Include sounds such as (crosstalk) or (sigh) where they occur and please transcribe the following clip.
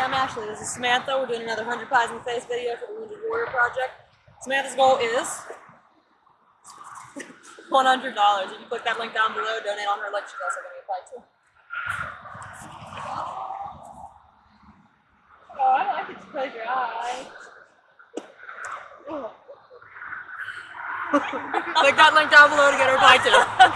Hi, I'm Ashley. This is Samantha. We're doing another 100 Pies in the Face video for the Wounded Warrior Project. Samantha's goal is (laughs) $100. If you click that link down below, donate on her link, she's also going to apply to. Oh, I like it to close your eyes. click that link down below to get her applied to. (laughs)